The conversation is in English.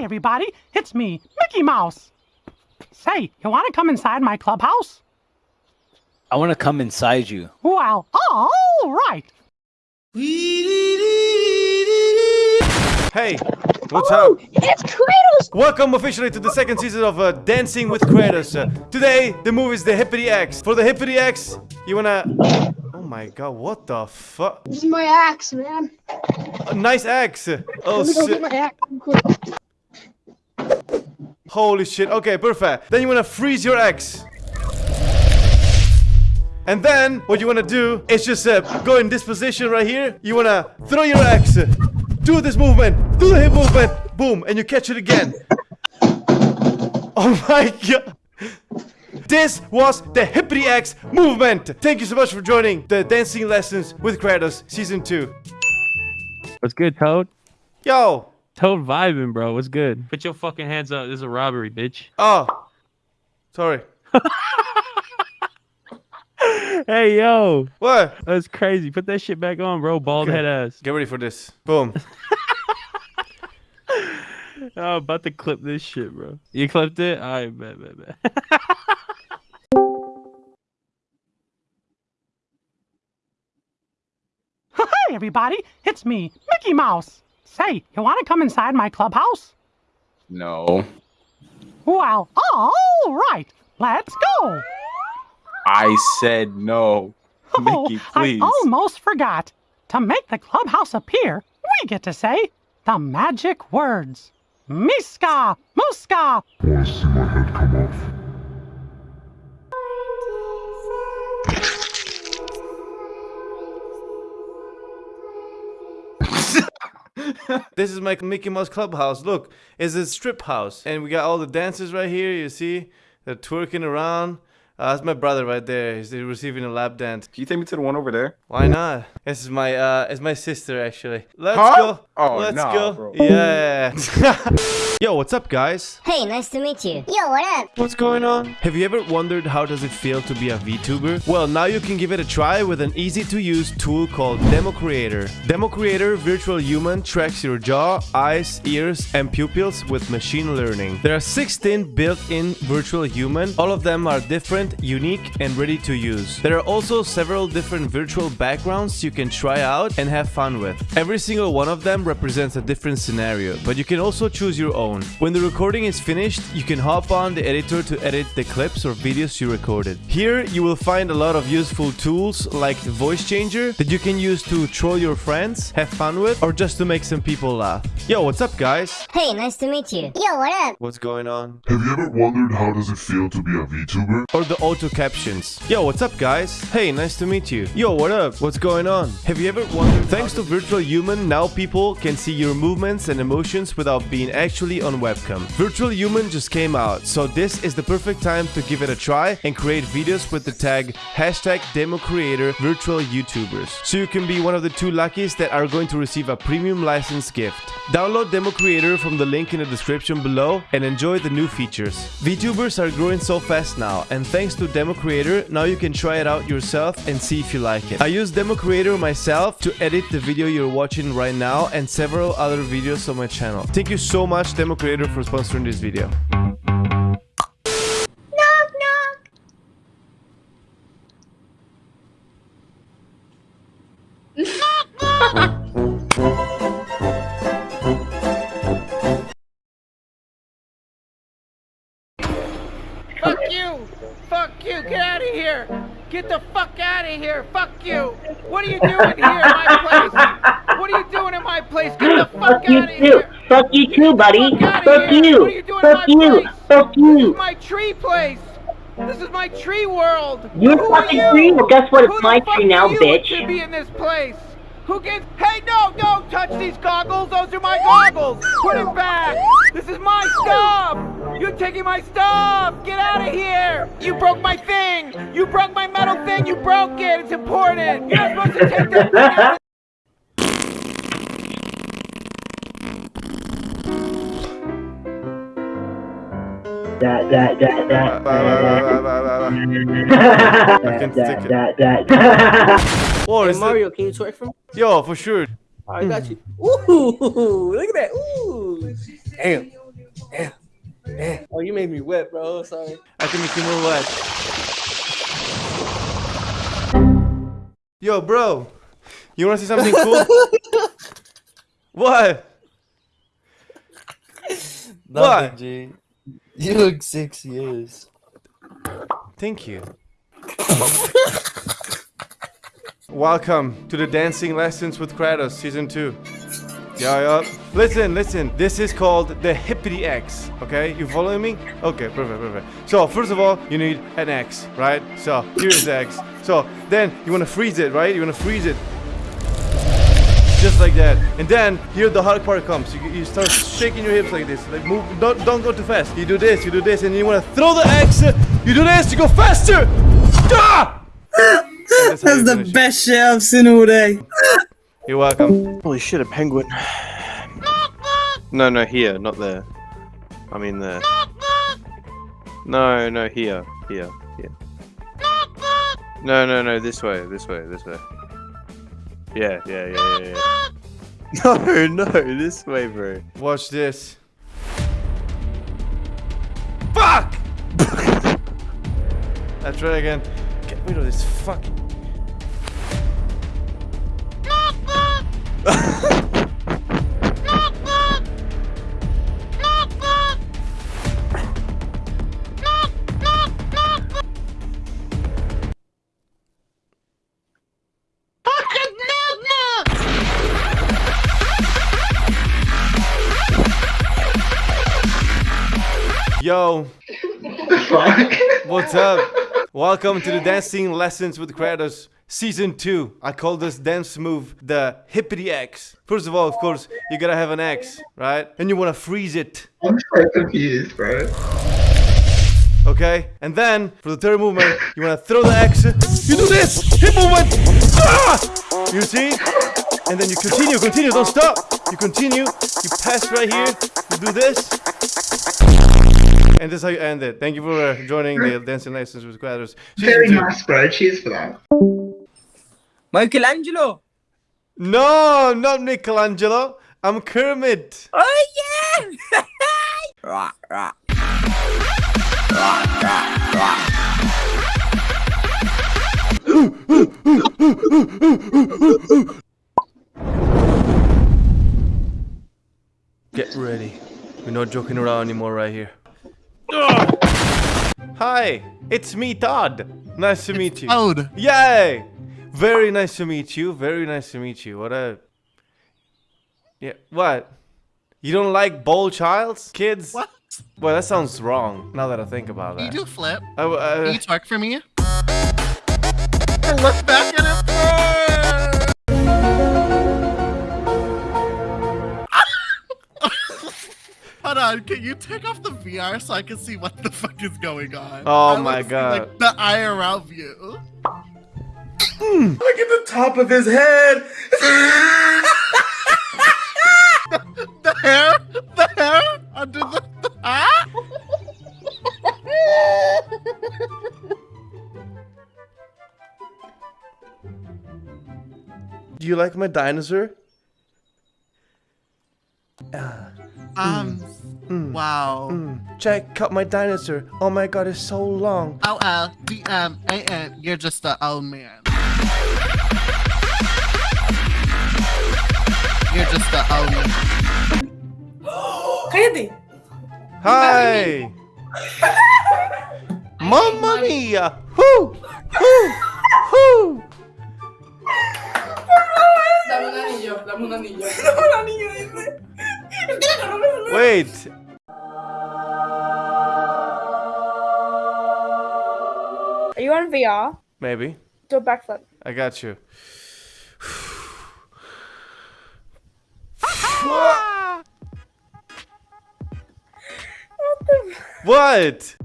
Hi, everybody. It's me, Mickey Mouse. Say, you want to come inside my clubhouse? I want to come inside you. Well, all right. Hey, what's up? It's Kratos! Welcome officially to the second season of uh, Dancing with Kratos. Uh, today, the movie is the Hippity X. For the Hippity X, you wanna... Oh my god, what the fuck? This is my axe, man. A nice axe. Oh Let me go shit. get my axe. Holy shit. Okay, perfect. Then you wanna freeze your X. And then, what you wanna do is just uh, go in this position right here. You wanna throw your X. Do this movement. Do the hip movement. Boom. And you catch it again. Oh my god. This was the Hippity X movement. Thank you so much for joining the Dancing Lessons with Kratos Season 2. What's good, Toad? Yo. Toad vibing, bro. What's good? Put your fucking hands up. This is a robbery, bitch. Oh. Sorry. Hey, yo. What? That's crazy. Put that shit back on, bro. Bald Okay. head ass. Get ready for this. Boom. Oh, about to clip this shit, bro. You clipped it? All right, bet, bet, bet. Hi, everybody. It's me, Mickey Mouse. Say, you want to come inside my clubhouse? No. Well, all right. Let's go. I said no. Oh, Mickey, please. I almost forgot. To make the clubhouse appear, we get to say the magic words. Meeska, Mooska. Oh, want to see my head come off? This is my Mickey Mouse Clubhouse. Look, it's a strip house. And we got all the dancers right here. You see? They're twerking around. Uh, that's my brother right there. He's receiving a lap dance. Can you take me to the one over there? Why not? This is my uh it's my sister actually. Let's Huh? go. Oh, Let's nah, go. bro. Yeah. Yo, what's up guys? Hey, nice to meet you. Yo, what up? What's going on? Have you ever wondered how does it feel to be a VTuber? Well, now you can give it a try with an easy to use tool called Demo Creator. Demo Creator Virtual Human tracks your jaw, eyes, ears, and pupils with machine learning. There are 16 built-in virtual human. All of them are different, unique, and ready to use. There are also several different virtual backgrounds you can try out and have fun with. Every single one of them represents a different scenario, but you can also choose your own. When the recording is finished, you can hop on the editor to edit the clips or videos you recorded. Here, you will find a lot of useful tools like the voice changer that you can use to troll your friends, have fun with, or just to make some people laugh. Yo, what's up guys? Hey, nice to meet you. Yo, what up? What's going on? Have you ever wondered how does it feel to be a VTuber? or the auto captions. Yo, what's up, guys? Hey, nice to meet you. Yo, what up? What's going on? Have you ever wondered? Thanks to Virtual Human, now people can see your movements and emotions without being actually on webcam. Virtual Human just came out, so this is the perfect time to give it a try and create videos with the tag hashtag demo creator virtual YouTubers. So you can be one of the two luckies that are going to receive a premium license gift. Download Demo Creator from the link in the description below and enjoy the new features. VTubers are growing so fast now, and thanks to Demo Creator, now you can try it out yourself and see if you like it. I use Demo Creator myself to edit the video you're watching right now and several other videos on my channel. Thank you so much Demo Creator for sponsoring this video. Here! Get the fuck out of here! Fuck you! What are you doing here in my place? What are you doing in my place? Get the fuck, Fuck out of here! Fuck you too, buddy. Fuck Fuck you. What you Fuck you. place? Fuck This you. is my tree place! This is my tree world! Your Who fucking you? tree? Well, guess what? It's Who my the fuck tree now, bitch. To be in this place. Who gets? Hey, no, don't touch these goggles. Those are my goggles. Put it back. This is my stuff. You're taking my stuff. Get out of here. You broke my thing. You broke my metal thing. You broke it. It's important. You're not supposed to take that thing out. That, that, that, that, I can stick it. that, that, that. Or is it? Mario, can you twerk for me? Yo, for sure. I got you. Ooh, look at that. Ooh. damn, Damn. Oh, you made me wet, bro. Sorry. I can make you more wet. Yo, bro. You wanna see something cool? what? Nothing, G. You look six years. Thank you. Welcome to the Dancing Lessons with Kratos Season 2. Yeah, yeah. Listen, listen. This is called the Hippity X. Okay, you following me? Okay, perfect, perfect. So first of all, you need an X, right? So here's the X. So then you want to freeze it, right? You want to freeze it, just like that. And then here the hard part comes. You, you start shaking your hips like this. Like move. Don't don't go too fast. You do this. You do this, and you want to throw the X. You do this. You go faster. Ah! That's, That's the best shit I've seen all day. You're welcome. Holy shit, a penguin. No, no, here, not there. I mean there. No, no, here, here, here. No, no, no, this way, this way, this way. Yeah, yeah, yeah, yeah, yeah. No, no, this way, bro. Watch this. Fuck! Let's try again. Get rid of this fucking. Yo. What's up? Welcome to the Dancing Lessons with Kratos Season 2. I call this dance move the Hippity X. First of all, of course, you gotta have an X, right? And you wanna freeze it. I'm so confused, bro. Okay? And then, for the third movement, you wanna throw the X. You do this! Hip movement! Ah! You see? And then you continue, continue, don't stop! You continue, you pass right here, you do this. And this is how you end it. Thank you for uh, joining the Dancing Lessons with Quadros. Season Very two. nice, bro. Cheers for that. Michelangelo. No, not Michelangelo. I'm Kermit. Oh yeah. not joking around anymore right here. Hi, it's me, Todd. Nice to meet you. Toad. Yay! Very nice to meet you. Very nice to meet you. What a. Yeah, what? You don't like bowl childs? Kids? What? Well, that sounds wrong now that I think about that. you do flip? I uh, Can you twerk for me? Look back at it. On, can you take off the VR so I can see what the fuck is going on? Oh I my wanna see, God. Like the IRL view. Look at the top of his head. The hair, the hair under the. the ah? do you like my dinosaur? Um. Mm. Wow. Mm, check out my dinosaur. Oh my god, it's so long. O L D M A N. You're just a old man. You're just a old man. Cállate. Hi! Mamma mia! Whoo! Whoo! Whoo! Dame un anillo, dame un anillo. Dame un anillo, dice. Wait! Are you on VR? Maybe. Do a backflip. I got you. What? What?